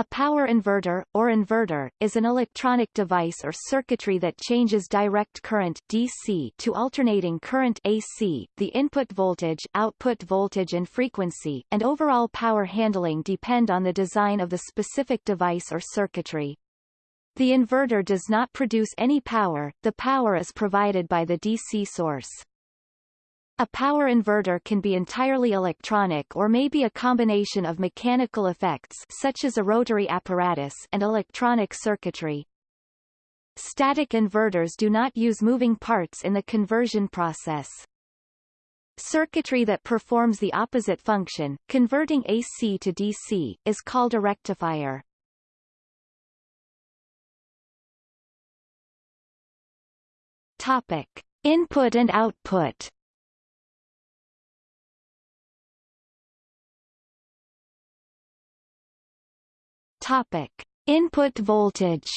A power inverter, or inverter, is an electronic device or circuitry that changes direct current DC to alternating current AC, the input voltage, output voltage and frequency, and overall power handling depend on the design of the specific device or circuitry. The inverter does not produce any power, the power is provided by the DC source. A power inverter can be entirely electronic or may be a combination of mechanical effects such as a rotary apparatus and electronic circuitry. Static inverters do not use moving parts in the conversion process. Circuitry that performs the opposite function, converting AC to DC, is called a rectifier. Topic. Input and output Topic: Input voltage.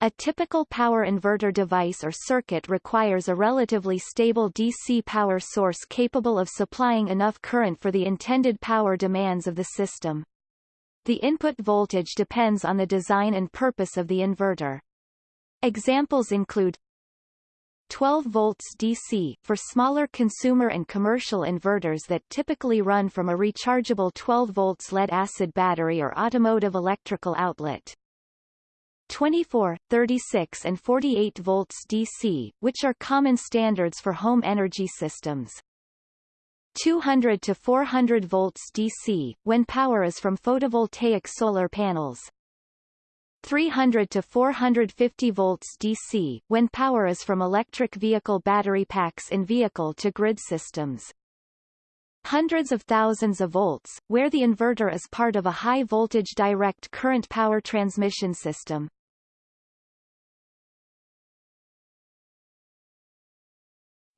A typical power inverter device or circuit requires a relatively stable DC power source capable of supplying enough current for the intended power demands of the system. The input voltage depends on the design and purpose of the inverter. Examples include 12 volts DC for smaller consumer and commercial inverters that typically run from a rechargeable 12 volts lead-acid battery or automotive electrical outlet. 24, 36 and 48 volts DC, which are common standards for home energy systems. 200 to 400 volts DC, when power is from photovoltaic solar panels. 300 to 450 volts DC, when power is from electric vehicle battery packs in vehicle-to-grid systems. Hundreds of thousands of volts, where the inverter is part of a high-voltage direct current power transmission system.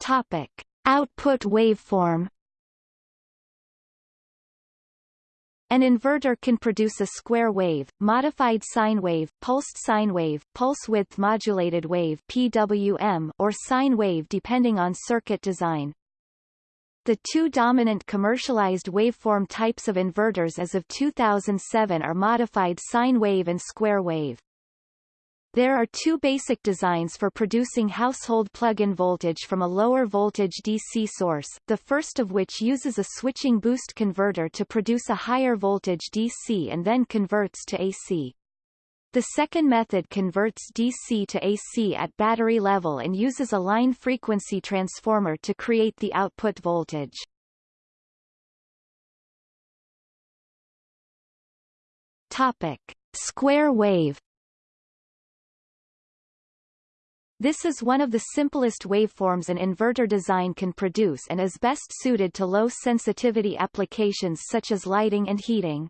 Topic. Output waveform An inverter can produce a square wave, modified sine wave, pulsed sine wave, pulse width modulated wave PWM, or sine wave depending on circuit design. The two dominant commercialized waveform types of inverters as of 2007 are modified sine wave and square wave. There are two basic designs for producing household plug-in voltage from a lower voltage DC source, the first of which uses a switching boost converter to produce a higher voltage DC and then converts to AC. The second method converts DC to AC at battery level and uses a line frequency transformer to create the output voltage. Topic. Square wave This is one of the simplest waveforms an inverter design can produce and is best suited to low-sensitivity applications such as lighting and heating.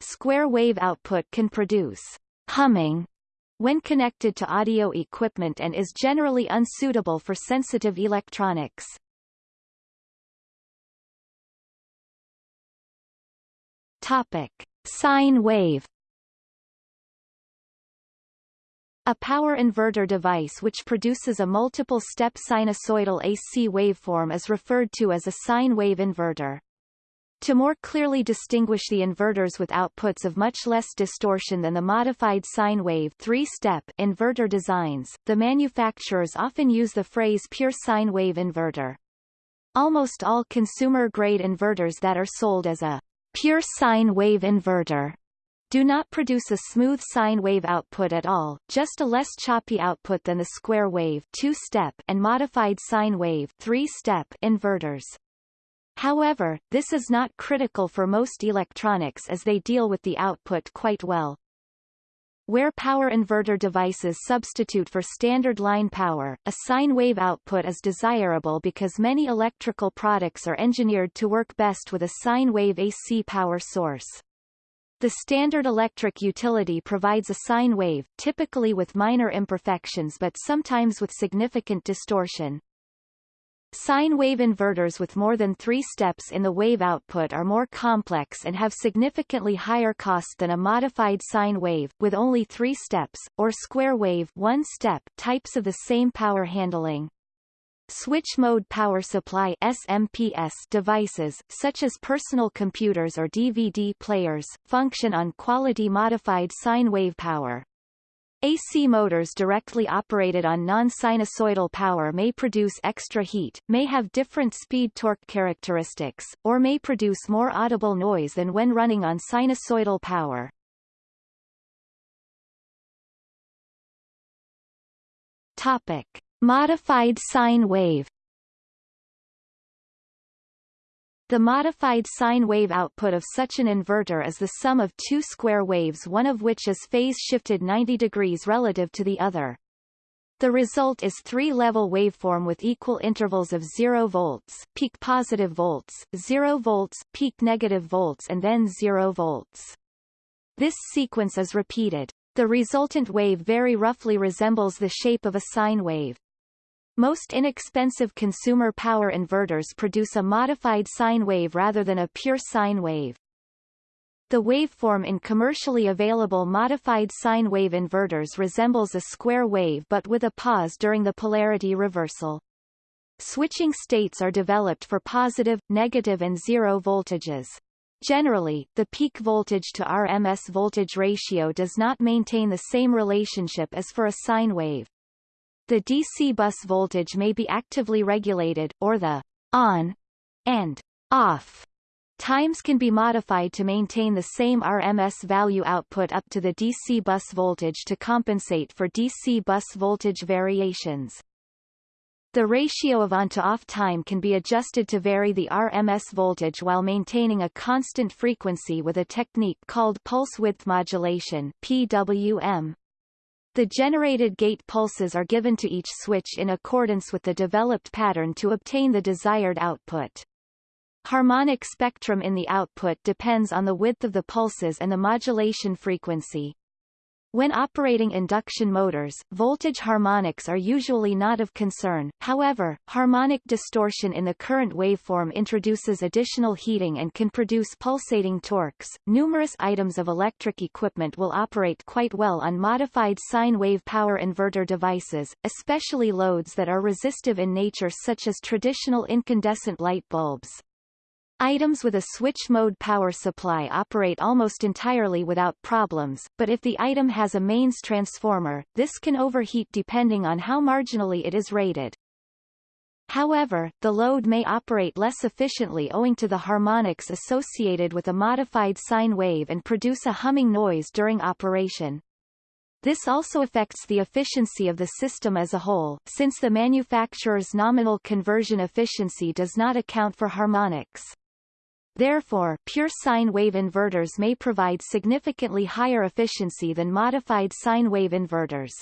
Square wave output can produce humming when connected to audio equipment and is generally unsuitable for sensitive electronics. Topic. Sine wave A power inverter device which produces a multiple-step sinusoidal AC waveform is referred to as a sine wave inverter. To more clearly distinguish the inverters with outputs of much less distortion than the modified sine wave three-step inverter designs, the manufacturers often use the phrase pure sine wave inverter. Almost all consumer-grade inverters that are sold as a pure sine wave inverter do not produce a smooth sine wave output at all, just a less choppy output than the square wave two-step and modified sine wave three-step inverters. However, this is not critical for most electronics as they deal with the output quite well. Where power inverter devices substitute for standard line power, a sine wave output is desirable because many electrical products are engineered to work best with a sine wave AC power source. The standard electric utility provides a sine wave, typically with minor imperfections but sometimes with significant distortion. Sine wave inverters with more than three steps in the wave output are more complex and have significantly higher cost than a modified sine wave, with only three steps, or square wave one step types of the same power handling. Switch mode power supply SMPS devices, such as personal computers or DVD players, function on quality modified sine wave power. AC motors directly operated on non-sinusoidal power may produce extra heat, may have different speed-torque characteristics, or may produce more audible noise than when running on sinusoidal power. Topic. Modified sine wave The modified sine wave output of such an inverter is the sum of two square waves one of which is phase-shifted 90 degrees relative to the other. The result is three-level waveform with equal intervals of 0 volts, peak positive volts, 0 volts, peak negative volts and then 0 volts. This sequence is repeated. The resultant wave very roughly resembles the shape of a sine wave. Most inexpensive consumer power inverters produce a modified sine wave rather than a pure sine wave. The waveform in commercially available modified sine wave inverters resembles a square wave but with a pause during the polarity reversal. Switching states are developed for positive, negative and zero voltages. Generally, the peak voltage to RMS voltage ratio does not maintain the same relationship as for a sine wave. The DC bus voltage may be actively regulated, or the on and off times can be modified to maintain the same RMS value output up to the DC bus voltage to compensate for DC bus voltage variations. The ratio of on to off time can be adjusted to vary the RMS voltage while maintaining a constant frequency with a technique called pulse width modulation PWM. The generated gate pulses are given to each switch in accordance with the developed pattern to obtain the desired output. Harmonic spectrum in the output depends on the width of the pulses and the modulation frequency. When operating induction motors, voltage harmonics are usually not of concern, however, harmonic distortion in the current waveform introduces additional heating and can produce pulsating torques. Numerous items of electric equipment will operate quite well on modified sine wave power inverter devices, especially loads that are resistive in nature such as traditional incandescent light bulbs. Items with a switch mode power supply operate almost entirely without problems, but if the item has a mains transformer, this can overheat depending on how marginally it is rated. However, the load may operate less efficiently owing to the harmonics associated with a modified sine wave and produce a humming noise during operation. This also affects the efficiency of the system as a whole, since the manufacturer's nominal conversion efficiency does not account for harmonics. Therefore, pure sine wave inverters may provide significantly higher efficiency than modified sine wave inverters.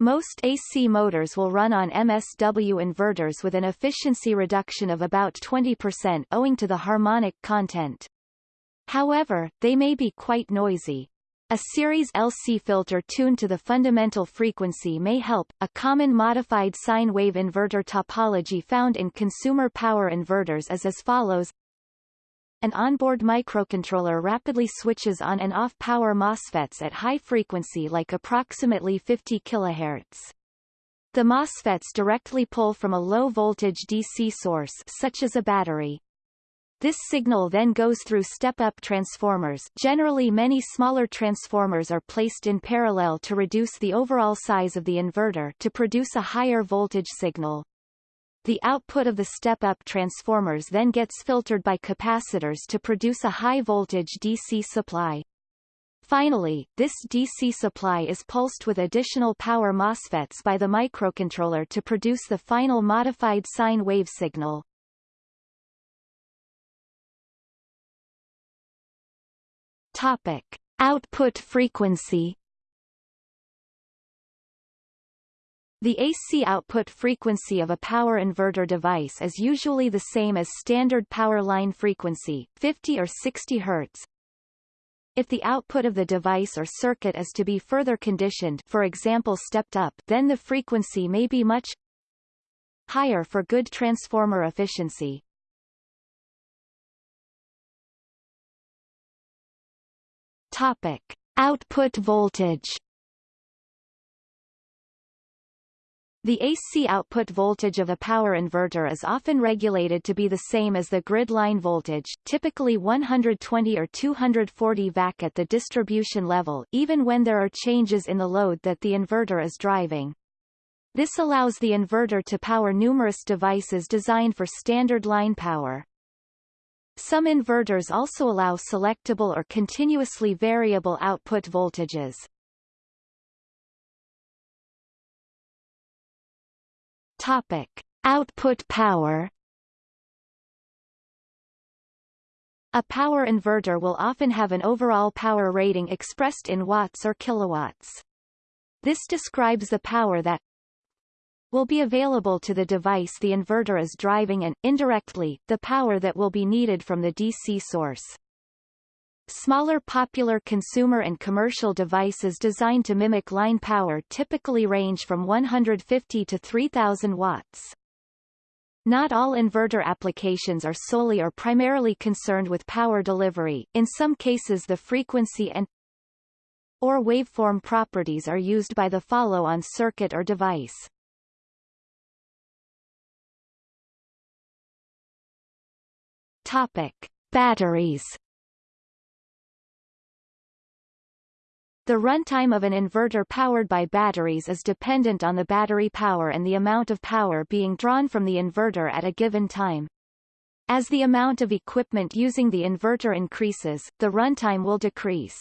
Most AC motors will run on MSW inverters with an efficiency reduction of about 20% owing to the harmonic content. However, they may be quite noisy. A series LC filter tuned to the fundamental frequency may help. A common modified sine wave inverter topology found in consumer power inverters is as follows an onboard microcontroller rapidly switches on and off power MOSFETs at high frequency like approximately 50 kHz. The MOSFETs directly pull from a low-voltage DC source such as a battery. This signal then goes through step-up transformers generally many smaller transformers are placed in parallel to reduce the overall size of the inverter to produce a higher voltage signal. The output of the step-up transformers then gets filtered by capacitors to produce a high-voltage DC supply. Finally, this DC supply is pulsed with additional power MOSFETs by the microcontroller to produce the final modified sine wave signal. Topic. Output frequency The AC output frequency of a power inverter device is usually the same as standard power line frequency, 50 or 60 Hz. If the output of the device or circuit is to be further conditioned for example stepped up then the frequency may be much higher for good transformer efficiency. Topic. Output voltage The AC output voltage of a power inverter is often regulated to be the same as the grid line voltage, typically 120 or 240 VAC at the distribution level, even when there are changes in the load that the inverter is driving. This allows the inverter to power numerous devices designed for standard line power. Some inverters also allow selectable or continuously variable output voltages. Topic: Output power. A power inverter will often have an overall power rating expressed in watts or kilowatts. This describes the power that will be available to the device the inverter is driving and, indirectly, the power that will be needed from the DC source. Smaller popular consumer and commercial devices designed to mimic line power typically range from 150 to 3000 watts. Not all inverter applications are solely or primarily concerned with power delivery, in some cases the frequency and or waveform properties are used by the follow-on circuit or device. Topic. Batteries The runtime of an inverter powered by batteries is dependent on the battery power and the amount of power being drawn from the inverter at a given time. As the amount of equipment using the inverter increases, the runtime will decrease.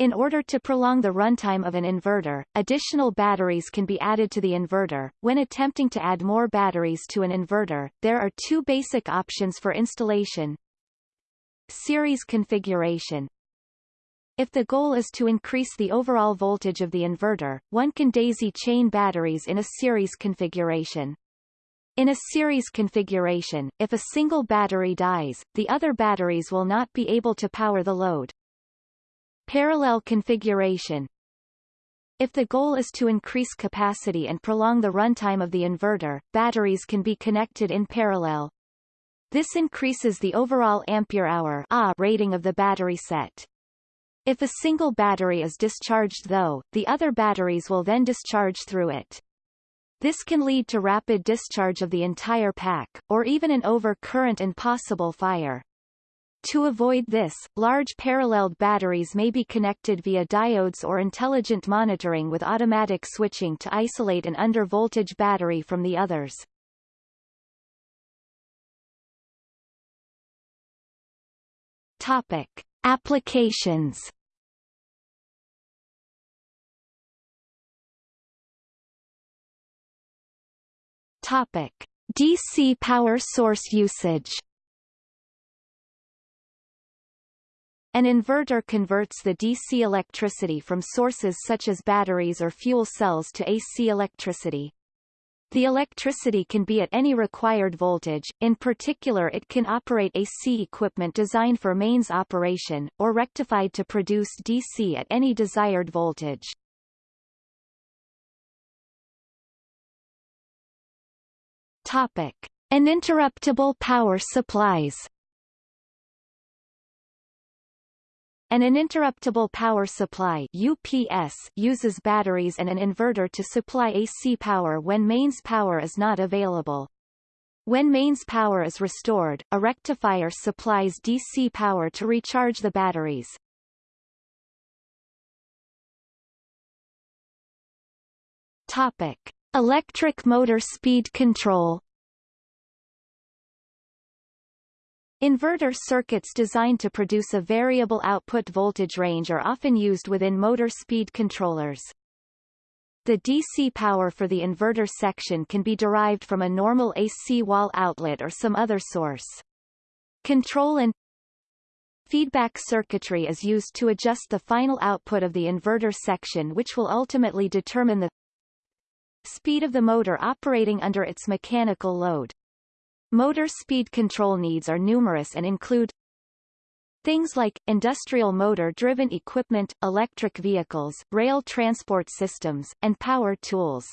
In order to prolong the runtime of an inverter, additional batteries can be added to the inverter. When attempting to add more batteries to an inverter, there are two basic options for installation. Series configuration, if the goal is to increase the overall voltage of the inverter, one can daisy chain batteries in a series configuration. In a series configuration, if a single battery dies, the other batteries will not be able to power the load. Parallel configuration If the goal is to increase capacity and prolong the runtime of the inverter, batteries can be connected in parallel. This increases the overall ampere-hour rating of the battery set. If a single battery is discharged though, the other batteries will then discharge through it. This can lead to rapid discharge of the entire pack, or even an overcurrent and possible fire. To avoid this, large paralleled batteries may be connected via diodes or intelligent monitoring with automatic switching to isolate an under-voltage battery from the others. Topic. Applications Topic: DC power source usage. An inverter converts the DC electricity from sources such as batteries or fuel cells to AC electricity. The electricity can be at any required voltage, in particular it can operate AC equipment designed for mains operation, or rectified to produce DC at any desired voltage. Topic. Uninterruptible power supplies An uninterruptible power supply UPS uses batteries and an inverter to supply AC power when mains power is not available. When mains power is restored, a rectifier supplies DC power to recharge the batteries. Topic: Electric motor speed control Inverter circuits designed to produce a variable output voltage range are often used within motor speed controllers. The DC power for the inverter section can be derived from a normal AC wall outlet or some other source. Control and feedback circuitry is used to adjust the final output of the inverter section which will ultimately determine the speed of the motor operating under its mechanical load. Motor speed control needs are numerous and include Things like, industrial motor-driven equipment, electric vehicles, rail transport systems, and power tools.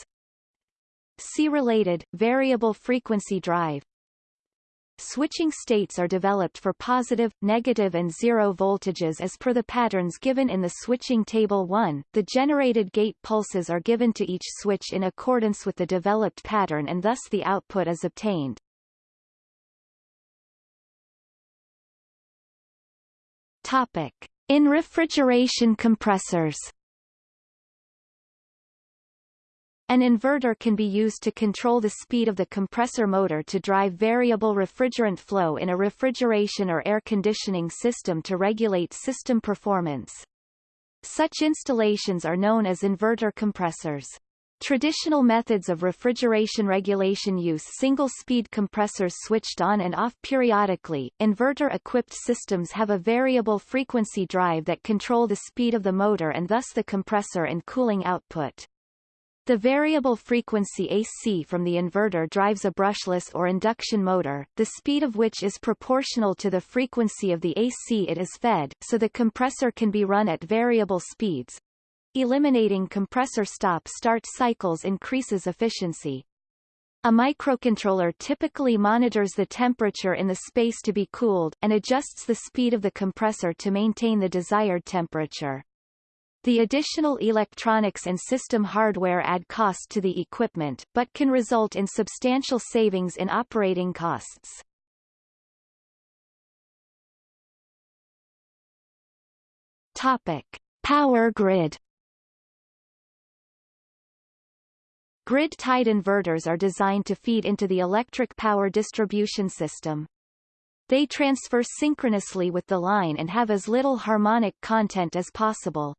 C-related, variable frequency drive switching states are developed for positive, negative and zero voltages as per the patterns given in the switching table 1. The generated gate pulses are given to each switch in accordance with the developed pattern and thus the output is obtained. Topic. In refrigeration compressors An inverter can be used to control the speed of the compressor motor to drive variable refrigerant flow in a refrigeration or air conditioning system to regulate system performance. Such installations are known as inverter compressors. Traditional methods of refrigeration regulation use single-speed compressors switched on and off periodically. Inverter-equipped systems have a variable frequency drive that control the speed of the motor and thus the compressor and cooling output. The variable frequency AC from the inverter drives a brushless or induction motor, the speed of which is proportional to the frequency of the AC it is fed, so the compressor can be run at variable speeds. Eliminating compressor stop-start cycles increases efficiency. A microcontroller typically monitors the temperature in the space to be cooled, and adjusts the speed of the compressor to maintain the desired temperature. The additional electronics and system hardware add cost to the equipment, but can result in substantial savings in operating costs. Topic. Power grid Grid-tied inverters are designed to feed into the electric power distribution system. They transfer synchronously with the line and have as little harmonic content as possible.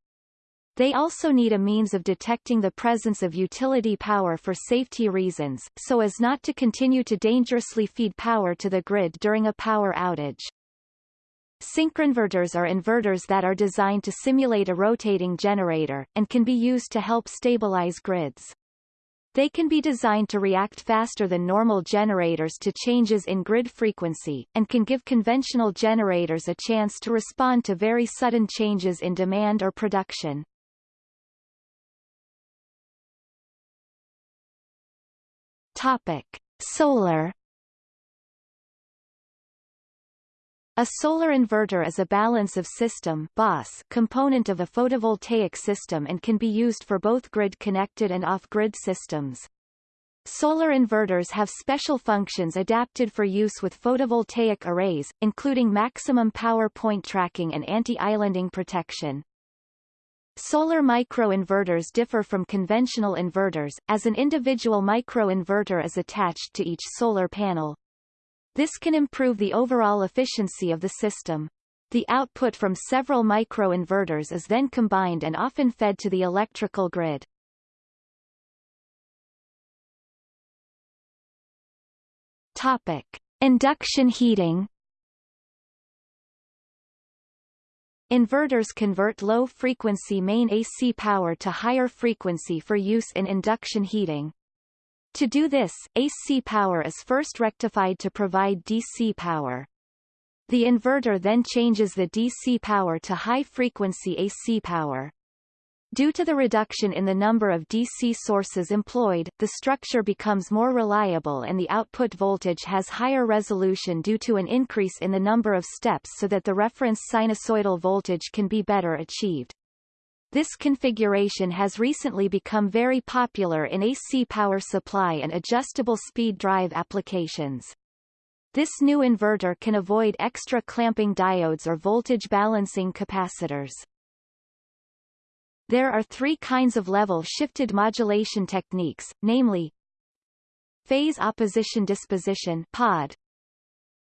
They also need a means of detecting the presence of utility power for safety reasons, so as not to continue to dangerously feed power to the grid during a power outage. Synchronverters are inverters that are designed to simulate a rotating generator, and can be used to help stabilize grids. They can be designed to react faster than normal generators to changes in grid frequency, and can give conventional generators a chance to respond to very sudden changes in demand or production. Topic: Solar A solar inverter is a balance of system BOS component of a photovoltaic system and can be used for both grid-connected and off-grid systems. Solar inverters have special functions adapted for use with photovoltaic arrays, including maximum power point tracking and anti-islanding protection. Solar microinverters differ from conventional inverters, as an individual microinverter is attached to each solar panel. This can improve the overall efficiency of the system. The output from several microinverters is then combined and often fed to the electrical grid. Topic. Induction heating Inverters convert low-frequency main AC power to higher frequency for use in induction heating. To do this, AC power is first rectified to provide DC power. The inverter then changes the DC power to high-frequency AC power. Due to the reduction in the number of DC sources employed, the structure becomes more reliable and the output voltage has higher resolution due to an increase in the number of steps so that the reference sinusoidal voltage can be better achieved. This configuration has recently become very popular in AC power supply and adjustable speed drive applications. This new inverter can avoid extra clamping diodes or voltage balancing capacitors. There are three kinds of level-shifted modulation techniques, namely phase opposition disposition POD,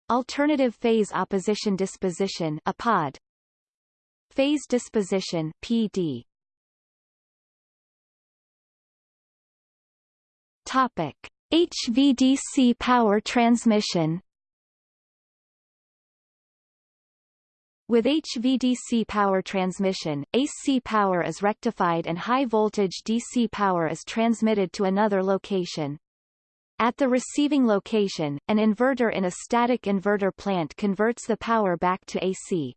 alternative phase opposition disposition APOD, phase disposition PD. Topic: HVDC power transmission With HVDC power transmission, AC power is rectified and high-voltage DC power is transmitted to another location. At the receiving location, an inverter in a static inverter plant converts the power back to AC.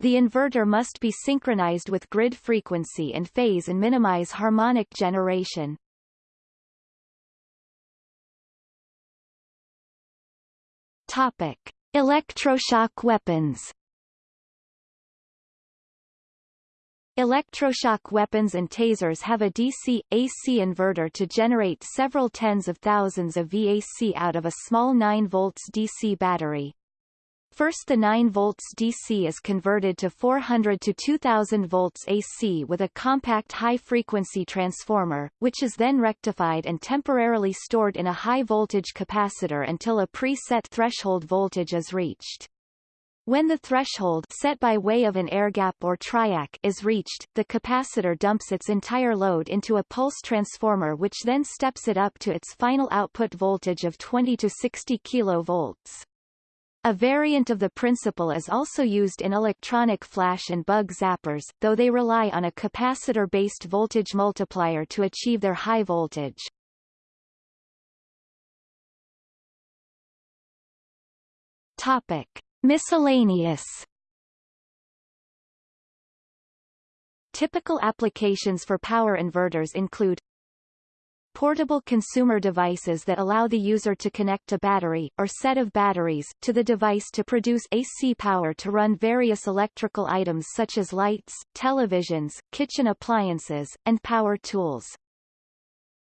The inverter must be synchronized with grid frequency and phase and minimize harmonic generation. Topic. Electroshock weapons Electroshock weapons and tasers have a DC, AC inverter to generate several tens of thousands of VAC out of a small 9 volts DC battery. First the 9 volts DC is converted to 400 to 2000 volts AC with a compact high-frequency transformer, which is then rectified and temporarily stored in a high-voltage capacitor until a preset threshold voltage is reached. When the threshold set by way of an air gap or triac is reached, the capacitor dumps its entire load into a pulse transformer which then steps it up to its final output voltage of 20 to 60 kV. A variant of the principle is also used in electronic flash and bug zappers, though they rely on a capacitor-based voltage multiplier to achieve their high voltage. Topic. Miscellaneous Typical applications for power inverters include Portable consumer devices that allow the user to connect a battery, or set of batteries, to the device to produce AC power to run various electrical items such as lights, televisions, kitchen appliances, and power tools.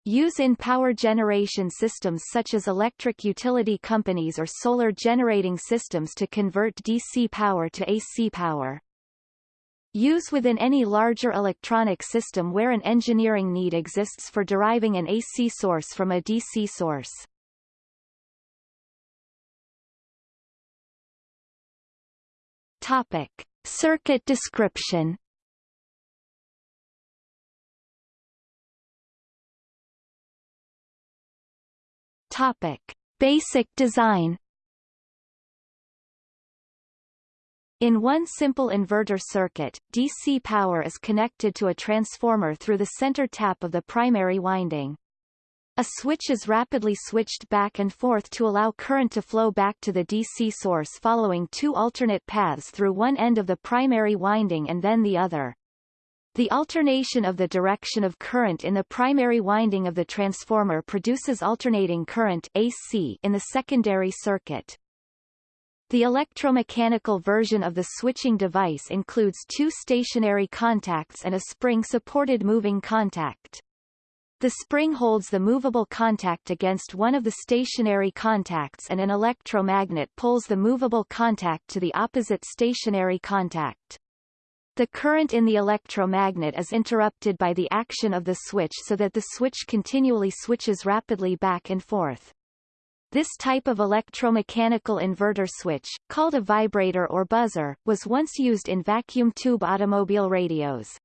Use in power generation systems such as electric utility companies or solar generating systems to convert DC power to AC power. Use within any larger electronic system where an engineering need exists for deriving an AC source from a DC source. Topic. Circuit description Topic. Basic design In one simple inverter circuit, DC power is connected to a transformer through the center tap of the primary winding. A switch is rapidly switched back and forth to allow current to flow back to the DC source following two alternate paths through one end of the primary winding and then the other. The alternation of the direction of current in the primary winding of the transformer produces alternating current AC in the secondary circuit. The electromechanical version of the switching device includes two stationary contacts and a spring-supported moving contact. The spring holds the movable contact against one of the stationary contacts and an electromagnet pulls the movable contact to the opposite stationary contact. The current in the electromagnet is interrupted by the action of the switch so that the switch continually switches rapidly back and forth. This type of electromechanical inverter switch, called a vibrator or buzzer, was once used in vacuum tube automobile radios.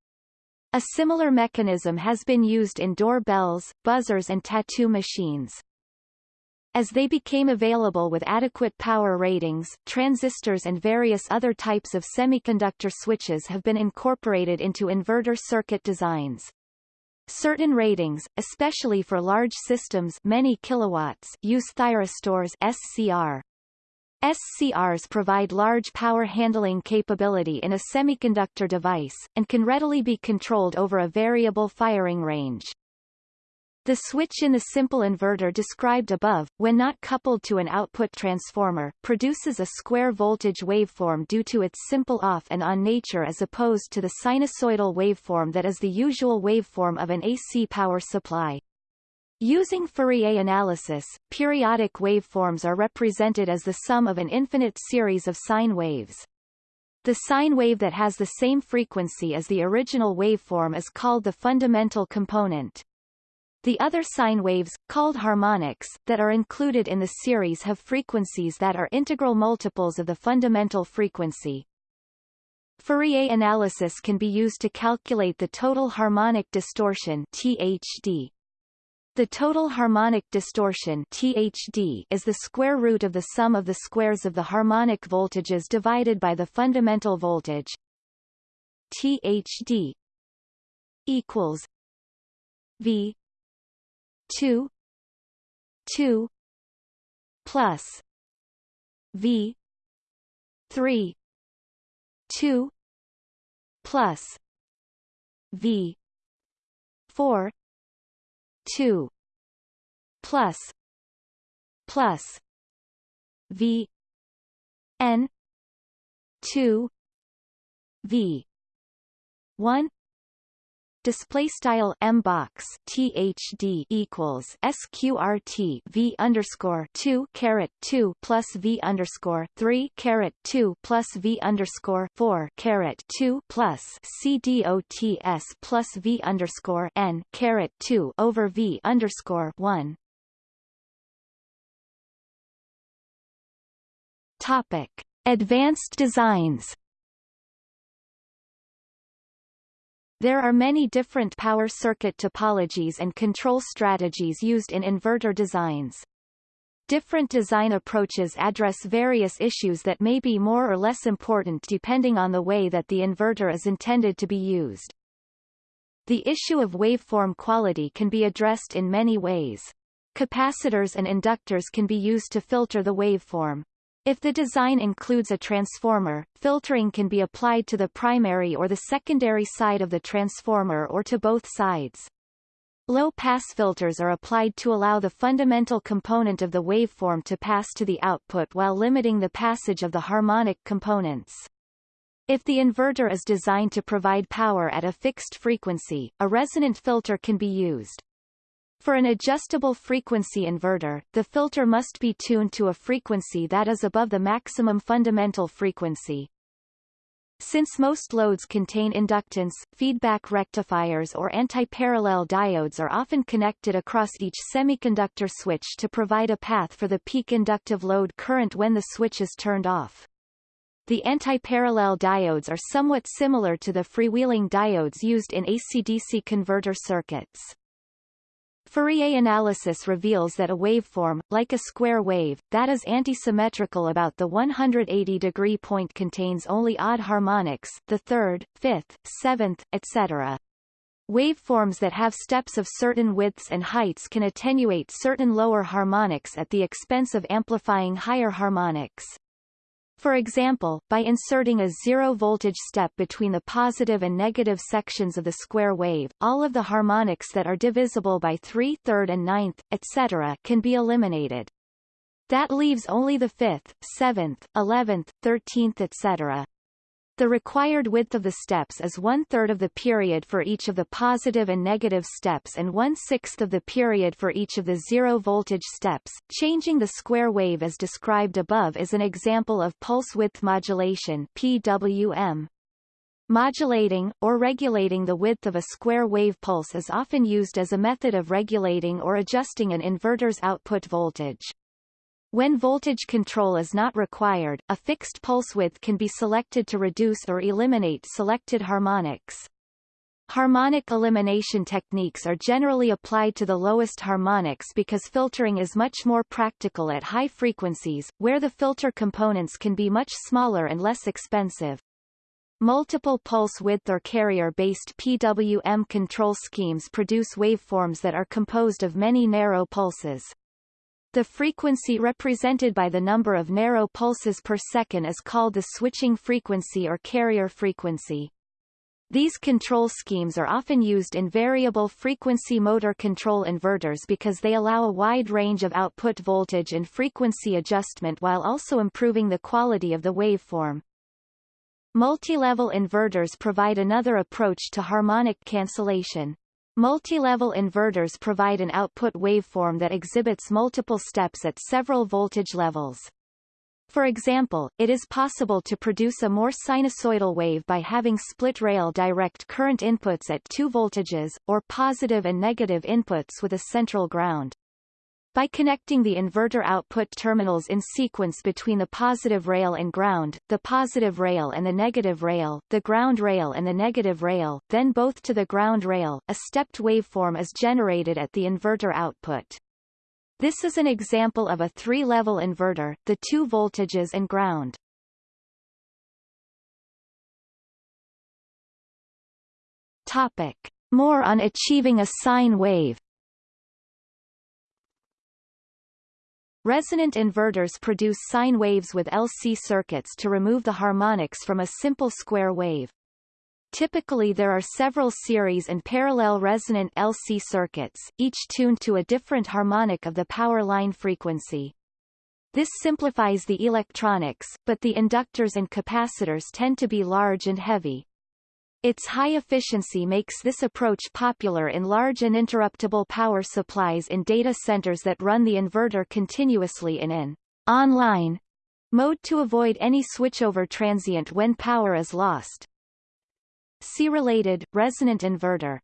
A similar mechanism has been used in doorbells, buzzers and tattoo machines. As they became available with adequate power ratings, transistors and various other types of semiconductor switches have been incorporated into inverter circuit designs. Certain ratings, especially for large systems many kilowatts, use thyristors SCR. SCRs provide large power handling capability in a semiconductor device, and can readily be controlled over a variable firing range. The switch in the simple inverter described above, when not coupled to an output transformer, produces a square voltage waveform due to its simple off and on nature as opposed to the sinusoidal waveform that is the usual waveform of an AC power supply. Using Fourier analysis, periodic waveforms are represented as the sum of an infinite series of sine waves. The sine wave that has the same frequency as the original waveform is called the fundamental component. The other sine waves, called harmonics, that are included in the series have frequencies that are integral multiples of the fundamental frequency. Fourier analysis can be used to calculate the total harmonic distortion THD. The total harmonic distortion THD is the square root of the sum of the squares of the harmonic voltages divided by the fundamental voltage. THD equals V two two plus V three two plus V four two plus plus V N two V one display style m box thd equals sqrt v underscore 2 caret 2 plus v underscore 3 caret 2 plus v underscore 4 caret 2 plus c dots plus v underscore n caret 2 over v underscore 1 topic. Advanced designs There are many different power circuit topologies and control strategies used in inverter designs. Different design approaches address various issues that may be more or less important depending on the way that the inverter is intended to be used. The issue of waveform quality can be addressed in many ways. Capacitors and inductors can be used to filter the waveform. If the design includes a transformer, filtering can be applied to the primary or the secondary side of the transformer or to both sides. Low-pass filters are applied to allow the fundamental component of the waveform to pass to the output while limiting the passage of the harmonic components. If the inverter is designed to provide power at a fixed frequency, a resonant filter can be used. For an adjustable frequency inverter, the filter must be tuned to a frequency that is above the maximum fundamental frequency. Since most loads contain inductance, feedback rectifiers or antiparallel diodes are often connected across each semiconductor switch to provide a path for the peak inductive load current when the switch is turned off. The antiparallel diodes are somewhat similar to the freewheeling diodes used in AC-DC converter circuits. Fourier analysis reveals that a waveform, like a square wave, that is antisymmetrical about the 180-degree point contains only odd harmonics, the third, fifth, seventh, etc. Waveforms that have steps of certain widths and heights can attenuate certain lower harmonics at the expense of amplifying higher harmonics. For example, by inserting a zero-voltage step between the positive and negative sections of the square wave, all of the harmonics that are divisible by 3 third and ninth, etc. can be eliminated. That leaves only the fifth, seventh, eleventh, thirteenth etc. The required width of the steps is one-third of the period for each of the positive and negative steps and one-sixth of the period for each of the zero-voltage steps. Changing the square wave as described above is an example of pulse width modulation PWM. Modulating, or regulating the width of a square wave pulse is often used as a method of regulating or adjusting an inverter's output voltage. When voltage control is not required, a fixed pulse width can be selected to reduce or eliminate selected harmonics. Harmonic elimination techniques are generally applied to the lowest harmonics because filtering is much more practical at high frequencies, where the filter components can be much smaller and less expensive. Multiple pulse width or carrier-based PWM control schemes produce waveforms that are composed of many narrow pulses. The frequency represented by the number of narrow pulses per second is called the switching frequency or carrier frequency. These control schemes are often used in variable frequency motor control inverters because they allow a wide range of output voltage and frequency adjustment while also improving the quality of the waveform. Multi-level inverters provide another approach to harmonic cancellation. Multi-level inverters provide an output waveform that exhibits multiple steps at several voltage levels. For example, it is possible to produce a more sinusoidal wave by having split rail direct current inputs at two voltages, or positive and negative inputs with a central ground. By connecting the inverter output terminals in sequence between the positive rail and ground, the positive rail and the negative rail, the ground rail and the negative rail, then both to the ground rail, a stepped waveform is generated at the inverter output. This is an example of a three-level inverter, the two voltages and ground. Topic. More on achieving a sine wave Resonant inverters produce sine waves with LC circuits to remove the harmonics from a simple square wave. Typically there are several series and parallel resonant LC circuits, each tuned to a different harmonic of the power line frequency. This simplifies the electronics, but the inductors and capacitors tend to be large and heavy. Its high efficiency makes this approach popular in large uninterruptible power supplies in data centers that run the inverter continuously in an online mode to avoid any switchover transient when power is lost. See related, resonant inverter.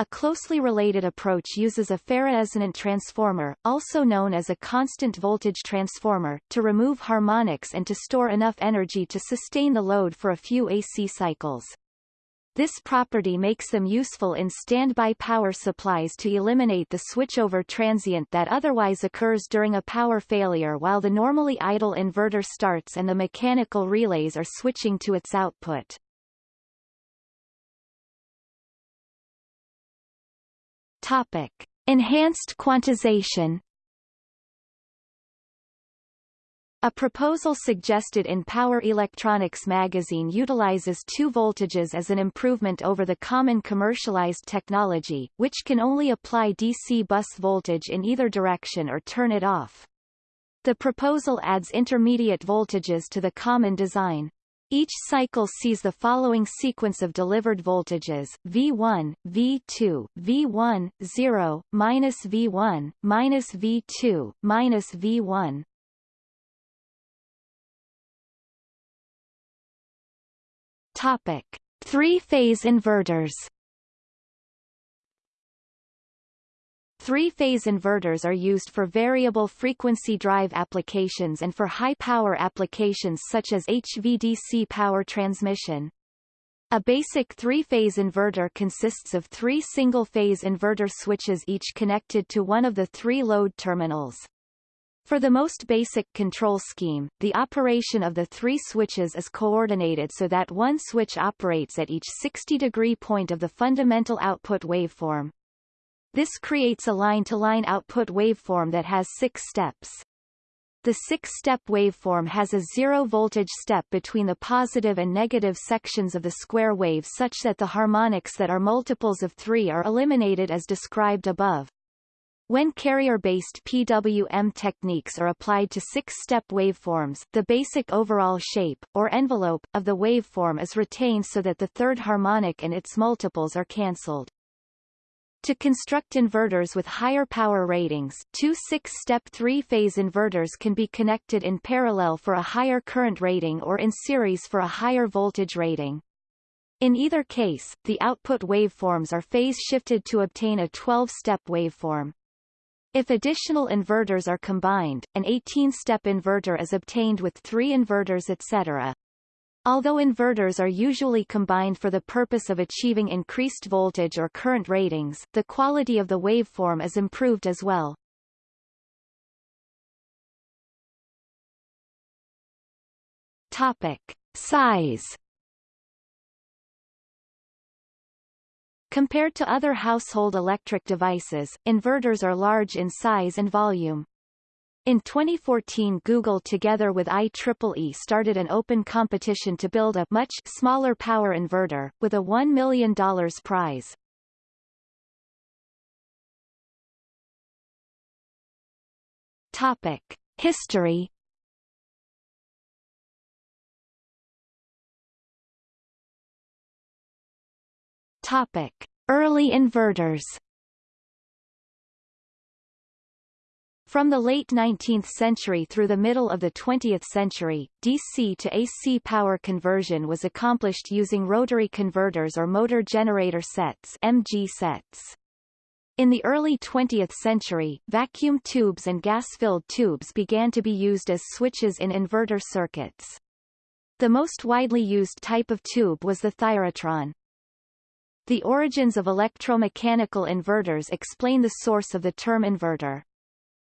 A closely related approach uses a ferroresonant transformer, also known as a constant voltage transformer, to remove harmonics and to store enough energy to sustain the load for a few AC cycles. This property makes them useful in standby power supplies to eliminate the switchover transient that otherwise occurs during a power failure while the normally idle inverter starts and the mechanical relays are switching to its output. Topic. Enhanced quantization A proposal suggested in Power Electronics magazine utilizes two voltages as an improvement over the common commercialized technology, which can only apply DC bus voltage in either direction or turn it off. The proposal adds intermediate voltages to the common design. Each cycle sees the following sequence of delivered voltages, V1, V2, V1, 0, minus V1, minus V2, minus V1. Topic. Three-phase inverters Three-phase inverters are used for variable frequency drive applications and for high-power applications such as HVDC power transmission. A basic three-phase inverter consists of three single-phase inverter switches each connected to one of the three load terminals. For the most basic control scheme, the operation of the three switches is coordinated so that one switch operates at each 60-degree point of the fundamental output waveform. This creates a line-to-line -line output waveform that has six steps. The six-step waveform has a zero-voltage step between the positive and negative sections of the square wave such that the harmonics that are multiples of three are eliminated as described above. When carrier-based PWM techniques are applied to six-step waveforms, the basic overall shape, or envelope, of the waveform is retained so that the third harmonic and its multiples are cancelled. To construct inverters with higher power ratings, two six-step three-phase inverters can be connected in parallel for a higher current rating or in series for a higher voltage rating. In either case, the output waveforms are phase-shifted to obtain a 12-step waveform. If additional inverters are combined, an 18-step inverter is obtained with three inverters etc. Although inverters are usually combined for the purpose of achieving increased voltage or current ratings, the quality of the waveform is improved as well. Topic. Size Compared to other household electric devices, inverters are large in size and volume. In 2014 Google together with IEEE started an open competition to build a much smaller power inverter, with a $1 million prize. Topic. History Topic. Early inverters From the late 19th century through the middle of the 20th century, DC to AC power conversion was accomplished using rotary converters or motor generator sets MG sets. In the early 20th century, vacuum tubes and gas-filled tubes began to be used as switches in inverter circuits. The most widely used type of tube was the thyratron. The origins of electromechanical inverters explain the source of the term inverter.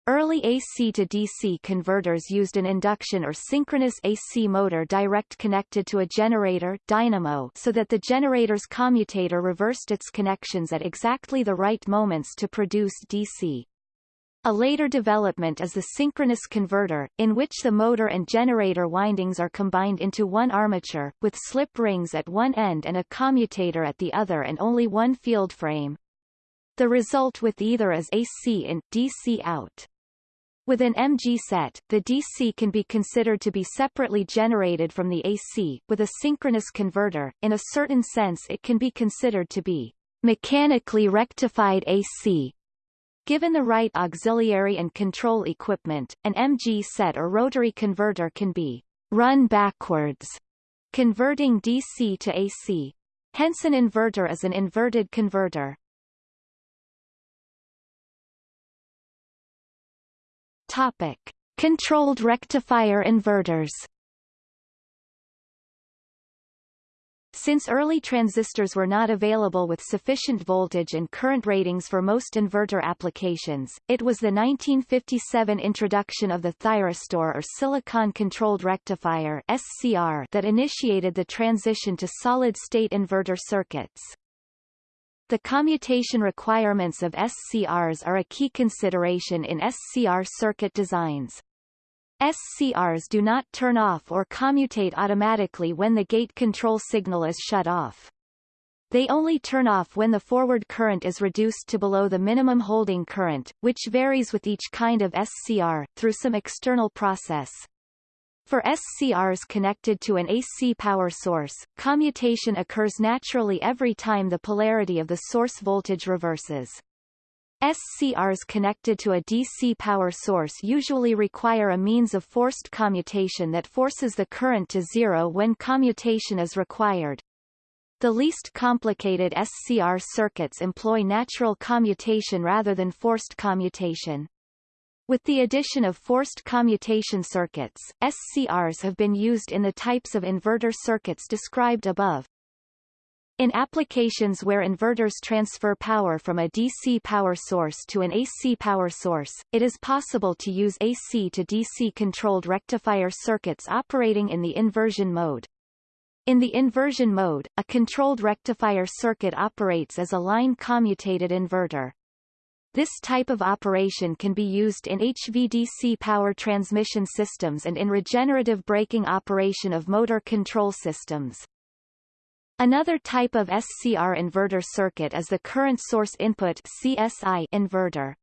Early AC to DC converters used an induction or synchronous AC motor direct connected to a generator dynamo so that the generator's commutator reversed its connections at exactly the right moments to produce DC. A later development is the synchronous converter, in which the motor and generator windings are combined into one armature, with slip rings at one end and a commutator at the other and only one field frame. The result with either is AC in, DC out. With an MG set, the DC can be considered to be separately generated from the AC. With a synchronous converter, in a certain sense it can be considered to be mechanically rectified AC. Given the right auxiliary and control equipment, an MG set or rotary converter can be run backwards, converting DC to AC. Hence an inverter is an inverted converter. Topic. Controlled rectifier inverters Since early transistors were not available with sufficient voltage and current ratings for most inverter applications, it was the 1957 introduction of the thyristor or silicon-controlled rectifier SCR that initiated the transition to solid-state inverter circuits. The commutation requirements of SCRs are a key consideration in SCR circuit designs. SCRs do not turn off or commutate automatically when the gate control signal is shut off. They only turn off when the forward current is reduced to below the minimum holding current, which varies with each kind of SCR, through some external process. For SCRs connected to an AC power source, commutation occurs naturally every time the polarity of the source voltage reverses. SCRs connected to a DC power source usually require a means of forced commutation that forces the current to zero when commutation is required. The least complicated SCR circuits employ natural commutation rather than forced commutation. With the addition of forced commutation circuits, SCRs have been used in the types of inverter circuits described above. In applications where inverters transfer power from a DC power source to an AC power source, it is possible to use AC to DC controlled rectifier circuits operating in the inversion mode. In the inversion mode, a controlled rectifier circuit operates as a line commutated inverter. This type of operation can be used in HVDC power transmission systems and in regenerative braking operation of motor control systems. Another type of SCR inverter circuit is the current source input CSI inverter.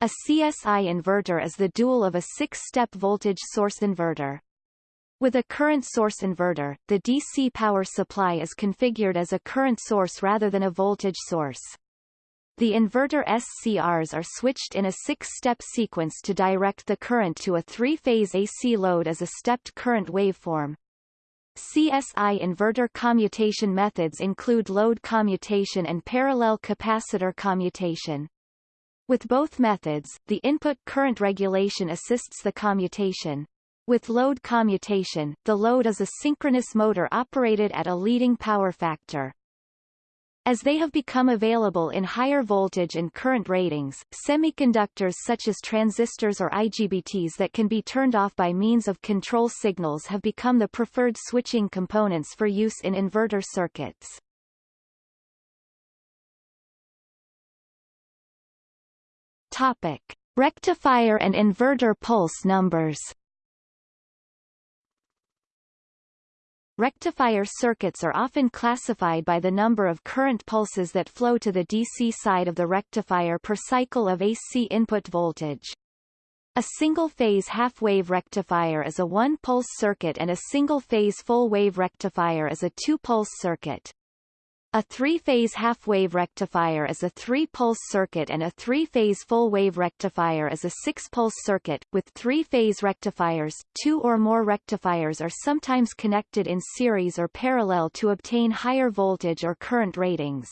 A CSI inverter is the dual of a six-step voltage source inverter. With a current source inverter, the DC power supply is configured as a current source rather than a voltage source. The inverter SCRs are switched in a six-step sequence to direct the current to a three-phase AC load as a stepped current waveform. CSI inverter commutation methods include load commutation and parallel capacitor commutation. With both methods, the input current regulation assists the commutation. With load commutation, the load is a synchronous motor operated at a leading power factor. As they have become available in higher voltage and current ratings, semiconductors such as transistors or IGBTs that can be turned off by means of control signals have become the preferred switching components for use in inverter circuits. Topic. Rectifier and inverter pulse numbers Rectifier circuits are often classified by the number of current pulses that flow to the DC side of the rectifier per cycle of AC input voltage. A single-phase half-wave rectifier is a one-pulse circuit and a single-phase full-wave rectifier is a two-pulse circuit. A three-phase half-wave rectifier is a three-pulse circuit and a three-phase full-wave rectifier is a six-pulse circuit. With three-phase rectifiers, two or more rectifiers are sometimes connected in series or parallel to obtain higher voltage or current ratings.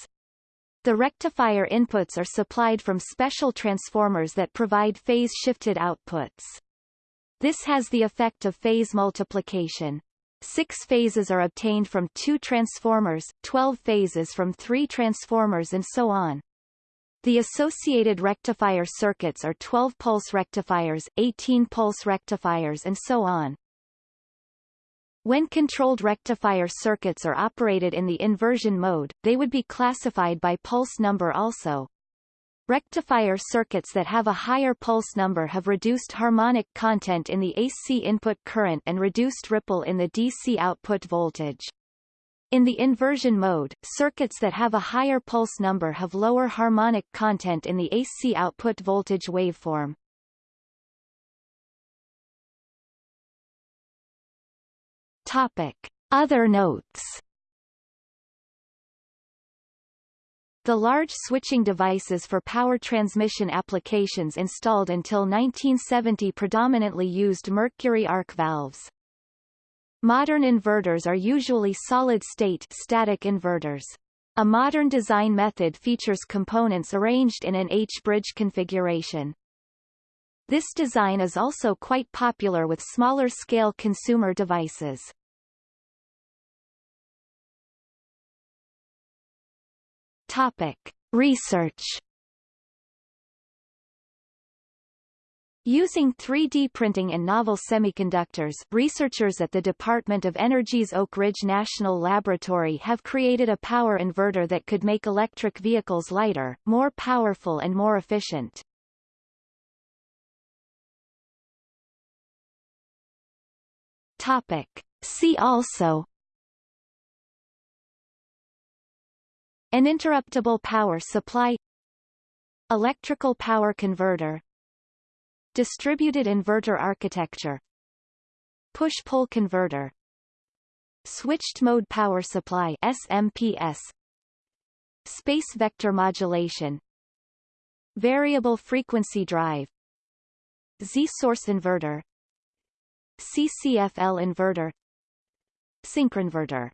The rectifier inputs are supplied from special transformers that provide phase-shifted outputs. This has the effect of phase multiplication. Six phases are obtained from two transformers, 12 phases from three transformers and so on. The associated rectifier circuits are 12-pulse rectifiers, 18-pulse rectifiers and so on. When controlled rectifier circuits are operated in the inversion mode, they would be classified by pulse number also. Rectifier circuits that have a higher pulse number have reduced harmonic content in the AC input current and reduced ripple in the DC output voltage. In the inversion mode, circuits that have a higher pulse number have lower harmonic content in the AC output voltage waveform. Topic. Other notes The large switching devices for power transmission applications installed until 1970 predominantly used mercury arc valves. Modern inverters are usually solid-state static inverters. A modern design method features components arranged in an H-bridge configuration. This design is also quite popular with smaller-scale consumer devices. Topic. Research Using 3D printing in novel semiconductors, researchers at the Department of Energy's Oak Ridge National Laboratory have created a power inverter that could make electric vehicles lighter, more powerful and more efficient. Topic. See also Uninterruptible power supply Electrical power converter Distributed inverter architecture Push-pull converter Switched mode power supply SMPS Space vector modulation Variable frequency drive Z-source inverter CCFL inverter Synchronverter